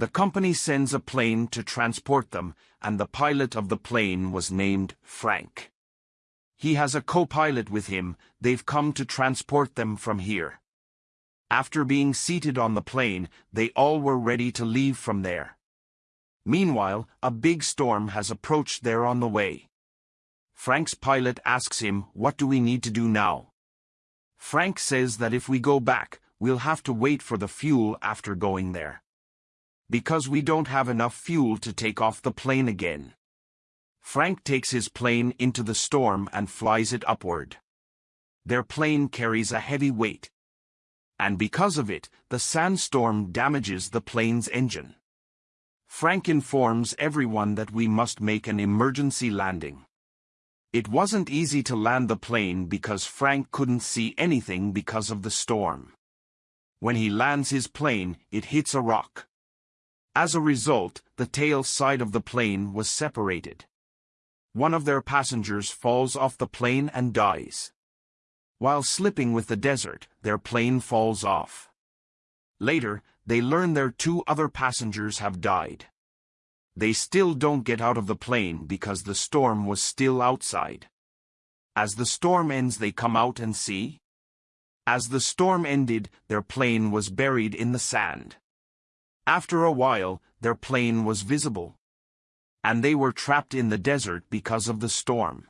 The company sends a plane to transport them, and the pilot of the plane was named Frank. He has a co-pilot with him, they've come to transport them from here. After being seated on the plane, they all were ready to leave from there. Meanwhile, a big storm has approached there on the way. Frank's pilot asks him, what do we need to do now? Frank says that if we go back, we'll have to wait for the fuel after going there. Because we don't have enough fuel to take off the plane again. Frank takes his plane into the storm and flies it upward. Their plane carries a heavy weight. And because of it, the sandstorm damages the plane's engine. Frank informs everyone that we must make an emergency landing. It wasn't easy to land the plane because Frank couldn't see anything because of the storm. When he lands his plane, it hits a rock. As a result, the tail side of the plane was separated. One of their passengers falls off the plane and dies. While slipping with the desert, their plane falls off. Later, they learn their two other passengers have died. They still don't get out of the plane because the storm was still outside. As the storm ends they come out and see. As the storm ended, their plane was buried in the sand. After a while, their plane was visible and they were trapped in the desert because of the storm.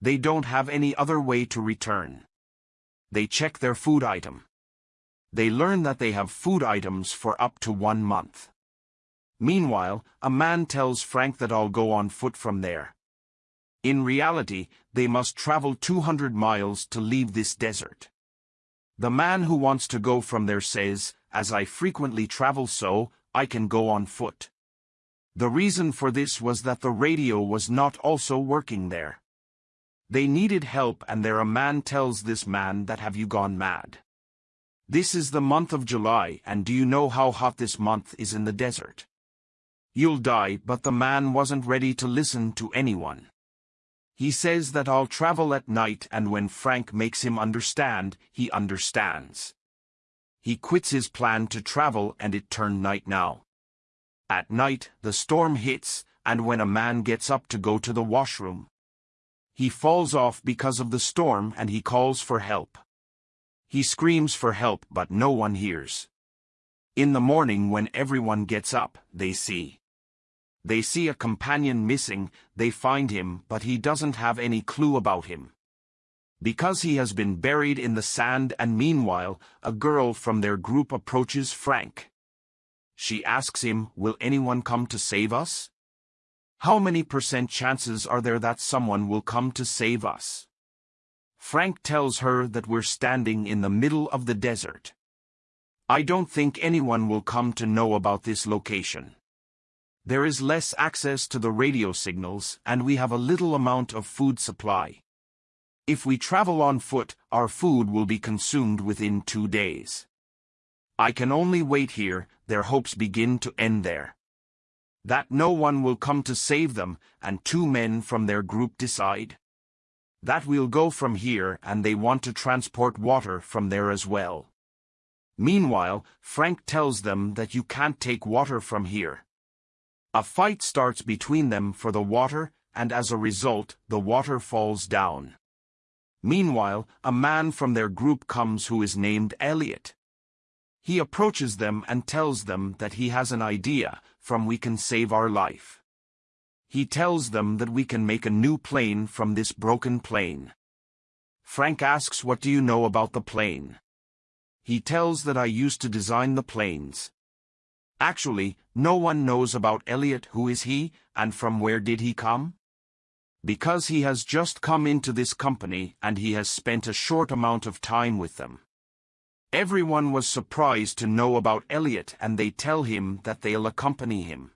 They don't have any other way to return. They check their food item. They learn that they have food items for up to one month. Meanwhile, a man tells Frank that I'll go on foot from there. In reality, they must travel 200 miles to leave this desert. The man who wants to go from there says, as I frequently travel so, I can go on foot. The reason for this was that the radio was not also working there. They needed help and there a man tells this man that have you gone mad. This is the month of July and do you know how hot this month is in the desert? You'll die but the man wasn't ready to listen to anyone. He says that I'll travel at night and when Frank makes him understand, he understands. He quits his plan to travel and it turned night now. At night, the storm hits, and when a man gets up to go to the washroom, he falls off because of the storm and he calls for help. He screams for help but no one hears. In the morning when everyone gets up, they see. They see a companion missing, they find him but he doesn't have any clue about him. Because he has been buried in the sand and meanwhile, a girl from their group approaches Frank. She asks him, will anyone come to save us? How many percent chances are there that someone will come to save us? Frank tells her that we're standing in the middle of the desert. I don't think anyone will come to know about this location. There is less access to the radio signals and we have a little amount of food supply. If we travel on foot, our food will be consumed within two days. I can only wait here, their hopes begin to end there. That no one will come to save them, and two men from their group decide. That we'll go from here and they want to transport water from there as well. Meanwhile, Frank tells them that you can't take water from here. A fight starts between them for the water, and as a result, the water falls down. Meanwhile, a man from their group comes who is named Elliot. He approaches them and tells them that he has an idea from we can save our life. He tells them that we can make a new plane from this broken plane. Frank asks what do you know about the plane? He tells that I used to design the planes. Actually, no one knows about Elliot who is he, and from where did he come? Because he has just come into this company and he has spent a short amount of time with them. Everyone was surprised to know about Elliot and they tell him that they'll accompany him.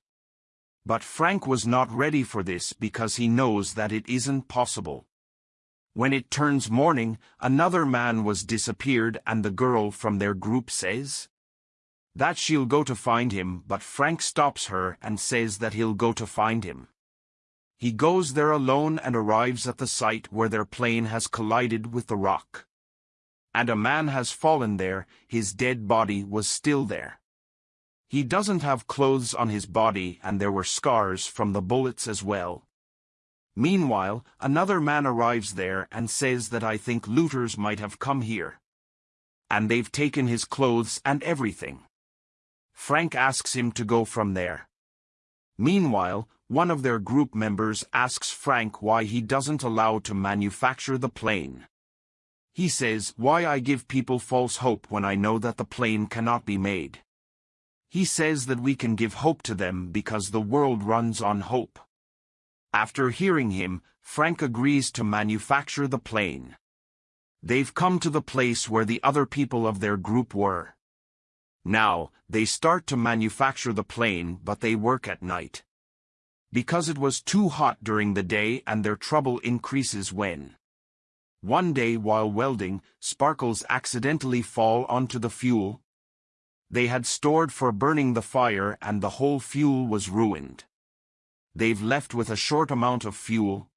But Frank was not ready for this because he knows that it isn't possible. When it turns morning, another man was disappeared and the girl from their group says that she'll go to find him but Frank stops her and says that he'll go to find him. He goes there alone and arrives at the site where their plane has collided with the rock and a man has fallen there, his dead body was still there. He doesn't have clothes on his body and there were scars from the bullets as well. Meanwhile, another man arrives there and says that I think looters might have come here. And they've taken his clothes and everything. Frank asks him to go from there. Meanwhile, one of their group members asks Frank why he doesn't allow to manufacture the plane. He says, why I give people false hope when I know that the plane cannot be made. He says that we can give hope to them because the world runs on hope. After hearing him, Frank agrees to manufacture the plane. They've come to the place where the other people of their group were. Now, they start to manufacture the plane but they work at night. Because it was too hot during the day and their trouble increases when. One day while welding, sparkles accidentally fall onto the fuel. They had stored for burning the fire and the whole fuel was ruined. They've left with a short amount of fuel.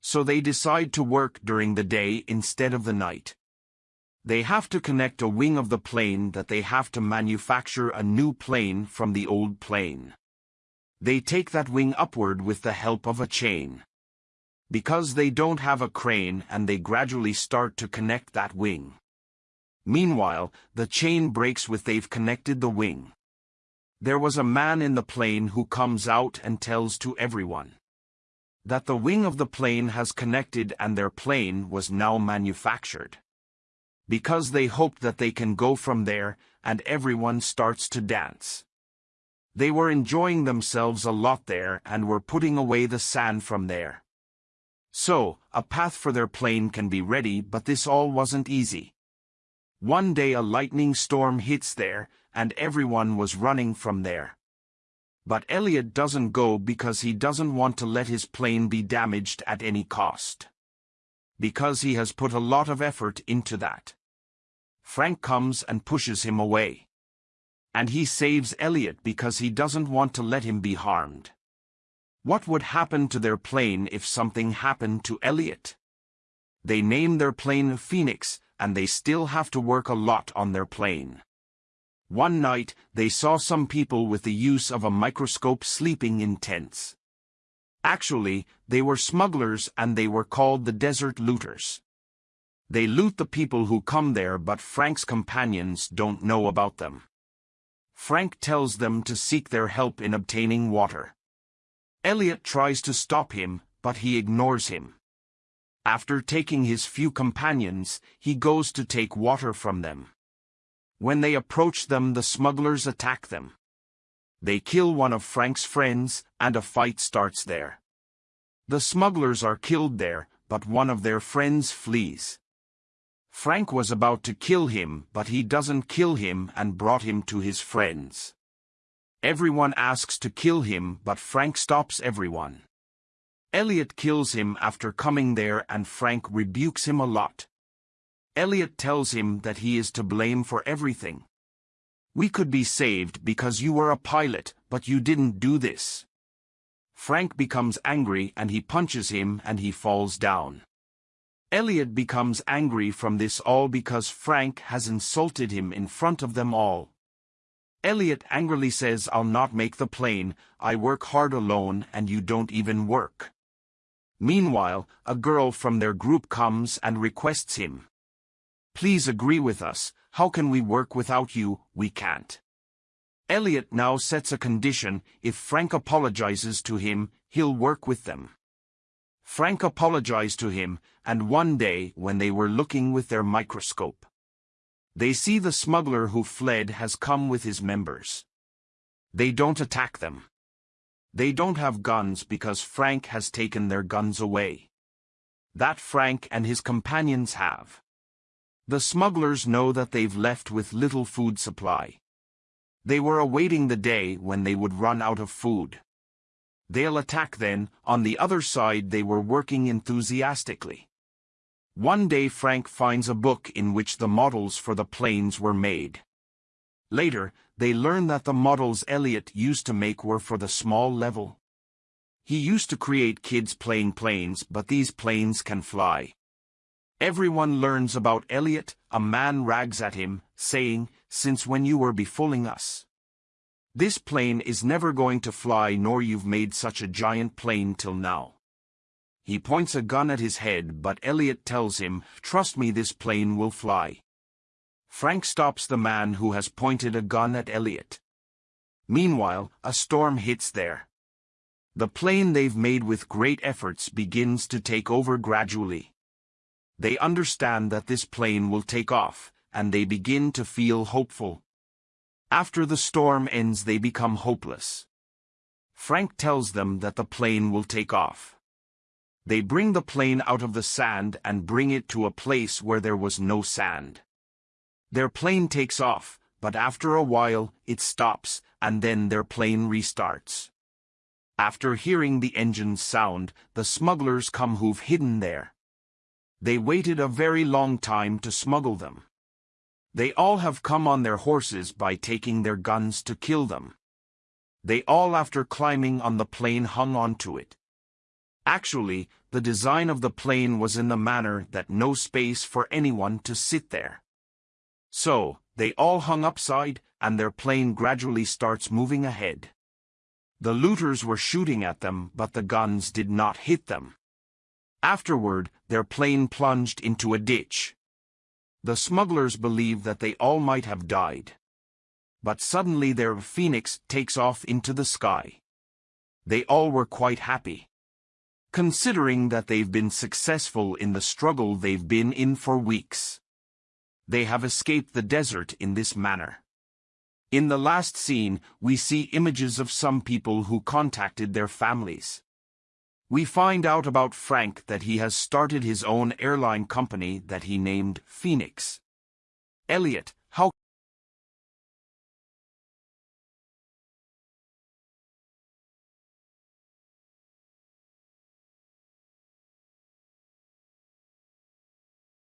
So they decide to work during the day instead of the night. They have to connect a wing of the plane that they have to manufacture a new plane from the old plane. They take that wing upward with the help of a chain. Because they don't have a crane and they gradually start to connect that wing. Meanwhile, the chain breaks with they've connected the wing. There was a man in the plane who comes out and tells to everyone that the wing of the plane has connected and their plane was now manufactured because they hope that they can go from there, and everyone starts to dance. They were enjoying themselves a lot there and were putting away the sand from there. So, a path for their plane can be ready but this all wasn't easy. One day a lightning storm hits there, and everyone was running from there. But Elliot doesn't go because he doesn't want to let his plane be damaged at any cost because he has put a lot of effort into that. Frank comes and pushes him away. And he saves Elliot because he doesn't want to let him be harmed. What would happen to their plane if something happened to Elliot? They name their plane Phoenix, and they still have to work a lot on their plane. One night, they saw some people with the use of a microscope sleeping in tents. Actually, they were smugglers and they were called the desert looters. They loot the people who come there but Frank's companions don't know about them. Frank tells them to seek their help in obtaining water. Elliot tries to stop him, but he ignores him. After taking his few companions, he goes to take water from them. When they approach them the smugglers attack them. They kill one of Frank's friends, and a fight starts there. The smugglers are killed there, but one of their friends flees. Frank was about to kill him, but he doesn't kill him and brought him to his friends. Everyone asks to kill him, but Frank stops everyone. Elliot kills him after coming there and Frank rebukes him a lot. Elliot tells him that he is to blame for everything. We could be saved because you were a pilot, but you didn't do this. Frank becomes angry and he punches him and he falls down. Elliot becomes angry from this all because Frank has insulted him in front of them all. Elliot angrily says I'll not make the plane, I work hard alone and you don't even work. Meanwhile, a girl from their group comes and requests him. Please agree with us, how can we work without you, we can't. Elliot now sets a condition, if Frank apologizes to him, he'll work with them. Frank apologized to him, and one day, when they were looking with their microscope, they see the smuggler who fled has come with his members. They don't attack them. They don't have guns because Frank has taken their guns away. That Frank and his companions have. The smugglers know that they've left with little food supply. They were awaiting the day when they would run out of food. They'll attack then, on the other side they were working enthusiastically. One day Frank finds a book in which the models for the planes were made. Later, they learn that the models Elliot used to make were for the small level. He used to create kids playing planes but these planes can fly. Everyone learns about Elliot, a man rags at him, saying, Since when you were befooling us? This plane is never going to fly nor you've made such a giant plane till now. He points a gun at his head but Elliot tells him, trust me this plane will fly. Frank stops the man who has pointed a gun at Elliot. Meanwhile, a storm hits there. The plane they've made with great efforts begins to take over gradually. They understand that this plane will take off, and they begin to feel hopeful. After the storm ends they become hopeless. Frank tells them that the plane will take off. They bring the plane out of the sand and bring it to a place where there was no sand. Their plane takes off, but after a while, it stops, and then their plane restarts. After hearing the engine's sound, the smugglers come who've hidden there. They waited a very long time to smuggle them. They all have come on their horses by taking their guns to kill them. They all after climbing on the plane hung onto it. Actually, the design of the plane was in the manner that no space for anyone to sit there. So, they all hung upside, and their plane gradually starts moving ahead. The looters were shooting at them but the guns did not hit them. Afterward, their plane plunged into a ditch. The smugglers believe that they all might have died. But suddenly their phoenix takes off into the sky. They all were quite happy. Considering that they've been successful in the struggle they've been in for weeks. They have escaped the desert in this manner. In the last scene, we see images of some people who contacted their families. We find out about Frank that he has started his own airline company that he named Phoenix. Elliot, how